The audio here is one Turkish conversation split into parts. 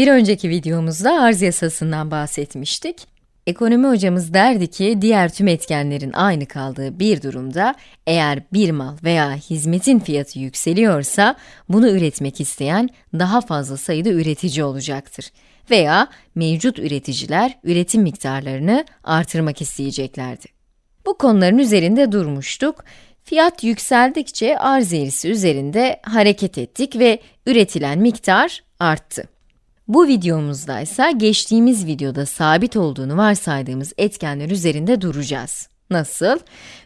Bir önceki videomuzda arz yasasından bahsetmiştik. Ekonomi hocamız derdi ki diğer tüm etkenlerin aynı kaldığı bir durumda eğer bir mal veya hizmetin fiyatı yükseliyorsa bunu üretmek isteyen daha fazla sayıda üretici olacaktır veya mevcut üreticiler üretim miktarlarını artırmak isteyeceklerdi. Bu konuların üzerinde durmuştuk. Fiyat yükseldikçe arz eğrisi üzerinde hareket ettik ve üretilen miktar arttı. Bu videomuzda ise geçtiğimiz videoda sabit olduğunu varsaydığımız etkenler üzerinde duracağız. Nasıl?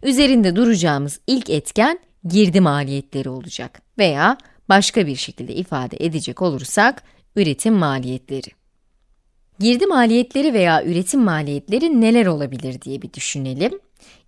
Üzerinde duracağımız ilk etken girdi maliyetleri olacak veya başka bir şekilde ifade edecek olursak üretim maliyetleri. Girdi maliyetleri veya üretim maliyetleri neler olabilir diye bir düşünelim.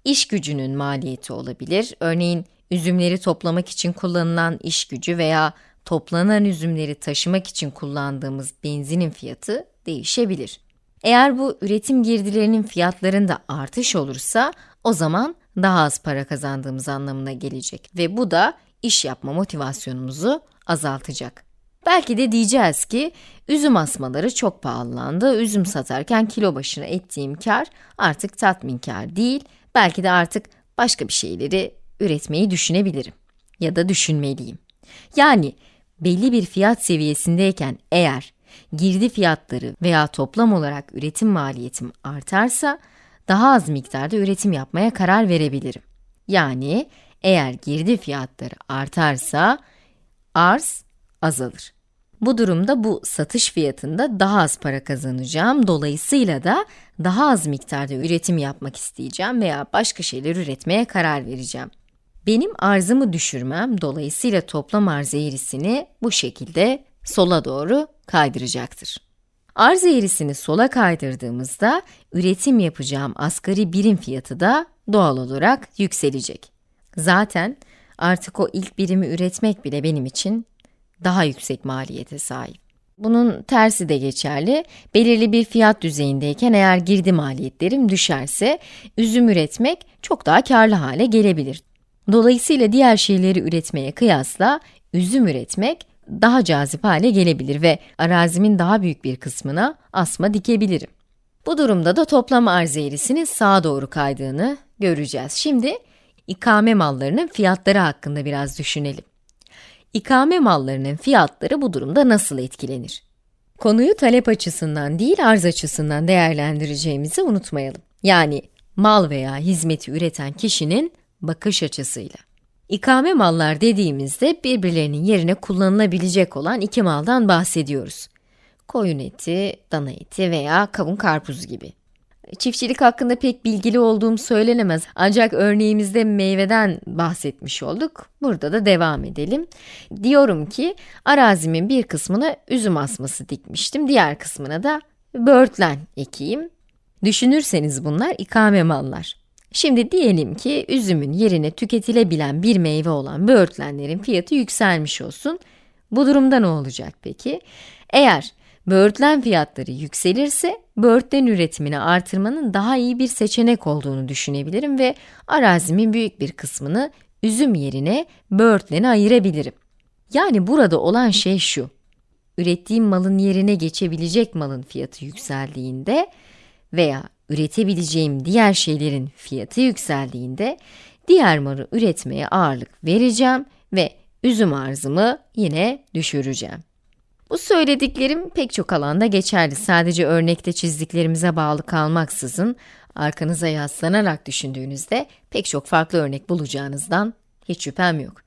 İş gücünün maliyeti olabilir. Örneğin üzümleri toplamak için kullanılan iş gücü veya toplanan üzümleri taşımak için kullandığımız benzinin fiyatı değişebilir. Eğer bu üretim girdilerinin fiyatlarında artış olursa, o zaman daha az para kazandığımız anlamına gelecek ve bu da iş yapma motivasyonumuzu azaltacak. Belki de diyeceğiz ki, üzüm asmaları çok pahalandı, üzüm satarken kilo başına ettiğim kar artık tatminkar değil, belki de artık başka bir şeyleri üretmeyi düşünebilirim ya da düşünmeliyim. Yani belli bir fiyat seviyesindeyken eğer girdi fiyatları veya toplam olarak üretim maliyetim artarsa, daha az miktarda üretim yapmaya karar verebilirim. Yani eğer girdi fiyatları artarsa, arz azalır. Bu durumda bu satış fiyatında daha az para kazanacağım, dolayısıyla da daha az miktarda üretim yapmak isteyeceğim veya başka şeyler üretmeye karar vereceğim. Benim arzımı düşürmem, dolayısıyla toplam arz eğrisini bu şekilde sola doğru kaydıracaktır. Arz eğrisini sola kaydırdığımızda, üretim yapacağım asgari birim fiyatı da doğal olarak yükselecek. Zaten artık o ilk birimi üretmek bile benim için daha yüksek maliyete sahip. Bunun tersi de geçerli. Belirli bir fiyat düzeyindeyken eğer girdi maliyetlerim düşerse, üzüm üretmek çok daha karlı hale gelebilir. Dolayısıyla diğer şeyleri üretmeye kıyasla üzüm üretmek daha cazip hale gelebilir ve arazimin daha büyük bir kısmına asma dikebilirim. Bu durumda da toplam arz eğrisinin sağa doğru kaydığını göreceğiz. Şimdi ikame mallarının fiyatları hakkında biraz düşünelim. İkame mallarının fiyatları bu durumda nasıl etkilenir? Konuyu talep açısından değil arz açısından değerlendireceğimizi unutmayalım. Yani mal veya hizmeti üreten kişinin bakış açısıyla. İkame mallar dediğimizde birbirlerinin yerine kullanılabilecek olan iki maldan bahsediyoruz. Koyun eti, dana eti veya kavun karpuz gibi. Çiftçilik hakkında pek bilgili olduğum söylenemez ancak örneğimizde meyveden bahsetmiş olduk. Burada da devam edelim. Diyorum ki arazimin bir kısmına üzüm asması dikmiştim, diğer kısmına da böğürtlen ekeyim. Düşünürseniz bunlar ikame mallar. Şimdi diyelim ki üzümün yerine tüketilebilen bir meyve olan böğürtlenlerin fiyatı yükselmiş olsun. Bu durumda ne olacak peki? Eğer böğürtlen fiyatları yükselirse, böğürtlen üretimini artırmanın daha iyi bir seçenek olduğunu düşünebilirim ve arazimin büyük bir kısmını üzüm yerine böğürtlene ayırabilirim. Yani burada olan şey şu, ürettiğim malın yerine geçebilecek malın fiyatı yükseldiğinde veya üretebileceğim diğer şeylerin fiyatı yükseldiğinde, diğer malı üretmeye ağırlık vereceğim ve üzüm arzımı yine düşüreceğim. Bu söylediklerim pek çok alanda geçerli. Sadece örnekte çizdiklerimize bağlı kalmaksızın, arkanıza yaslanarak düşündüğünüzde pek çok farklı örnek bulacağınızdan hiç şüphem yok.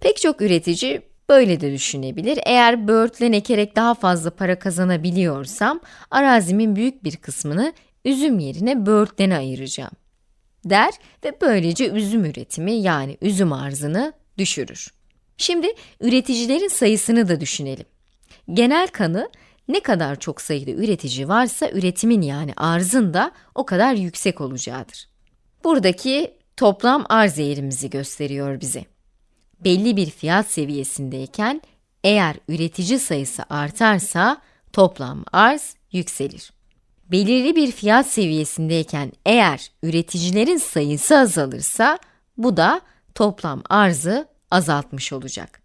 Pek çok üretici böyle de düşünebilir. Eğer böğürtlen ekerek daha fazla para kazanabiliyorsam, arazimin büyük bir kısmını üzüm yerine böğürtlene ayıracağım der ve böylece üzüm üretimi yani üzüm arzını düşürür. Şimdi üreticilerin sayısını da düşünelim. Genel kanı ne kadar çok sayıda üretici varsa üretimin yani arzın da o kadar yüksek olacağıdır. Buradaki toplam arz eğrimizi gösteriyor bize. Belli bir fiyat seviyesindeyken eğer üretici sayısı artarsa toplam arz yükselir. Belirli bir fiyat seviyesindeyken eğer üreticilerin sayısı azalırsa bu da toplam arzı azaltmış olacak.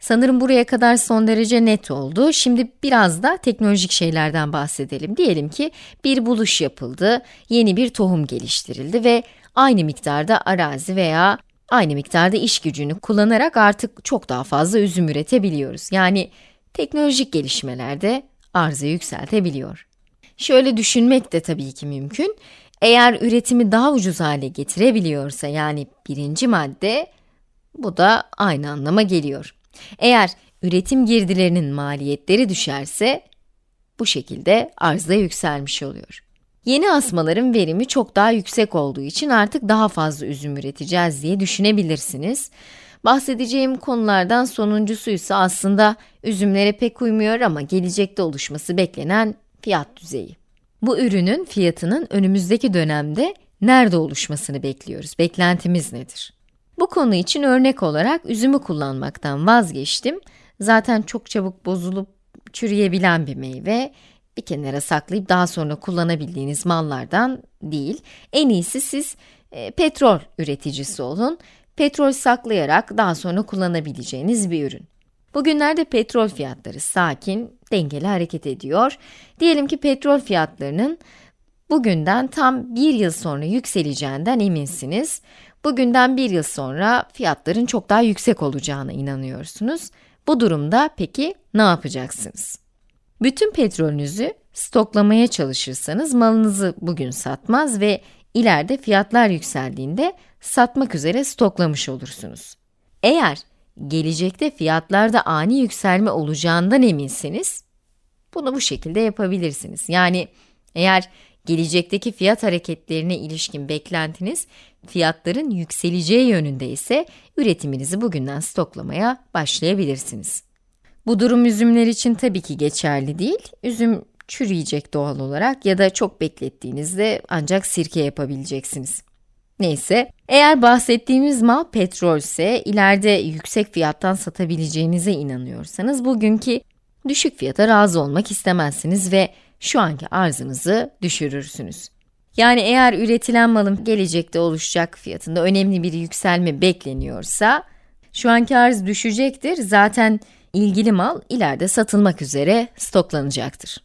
Sanırım buraya kadar son derece net oldu. Şimdi biraz da teknolojik şeylerden bahsedelim. Diyelim ki bir buluş yapıldı, yeni bir tohum geliştirildi ve aynı miktarda arazi veya aynı miktarda iş gücünü kullanarak artık çok daha fazla üzüm üretebiliyoruz. Yani teknolojik gelişmelerde arzı yükseltebiliyor. Şöyle düşünmek de tabii ki mümkün. Eğer üretimi daha ucuz hale getirebiliyorsa yani birinci madde, bu da aynı anlama geliyor. Eğer üretim girdilerinin maliyetleri düşerse, bu şekilde arzda yükselmiş oluyor. Yeni asmaların verimi çok daha yüksek olduğu için artık daha fazla üzüm üreteceğiz diye düşünebilirsiniz. Bahsedeceğim konulardan sonuncusu ise aslında üzümlere pek uymuyor ama gelecekte oluşması beklenen fiyat düzeyi. Bu ürünün fiyatının önümüzdeki dönemde nerede oluşmasını bekliyoruz? Beklentimiz nedir? Bu konu için örnek olarak üzümü kullanmaktan vazgeçtim. Zaten çok çabuk bozulup çürüyebilen bir meyve. Bir kenara saklayıp daha sonra kullanabildiğiniz mallardan değil. En iyisi siz e, petrol üreticisi olun. Petrol saklayarak daha sonra kullanabileceğiniz bir ürün. Bugünlerde petrol fiyatları sakin, dengeli hareket ediyor. Diyelim ki petrol fiyatlarının bugünden tam bir yıl sonra yükseleceğinden eminsiniz. Bugünden bir yıl sonra fiyatların çok daha yüksek olacağına inanıyorsunuz. Bu durumda peki ne yapacaksınız? Bütün petrolünüzü stoklamaya çalışırsanız malınızı bugün satmaz ve ileride fiyatlar yükseldiğinde satmak üzere stoklamış olursunuz. Eğer gelecekte fiyatlarda ani yükselme olacağından eminsiniz, bunu bu şekilde yapabilirsiniz. Yani eğer gelecekteki fiyat hareketlerine ilişkin beklentiniz fiyatların yükseleceği yönünde ise üretiminizi bugünden stoklamaya başlayabilirsiniz. Bu durum üzümler için tabii ki geçerli değil. Üzüm çürüyecek doğal olarak ya da çok beklettiğinizde ancak sirke yapabileceksiniz. Neyse, eğer bahsettiğimiz mal petrolse, ileride yüksek fiyattan satabileceğinize inanıyorsanız, bugünkü düşük fiyata razı olmak istemezsiniz ve şu anki arzınızı düşürürsünüz. Yani eğer üretilen malın gelecekte oluşacak fiyatında önemli bir yükselme bekleniyorsa, şu anki arz düşecektir, zaten ilgili mal ileride satılmak üzere stoklanacaktır.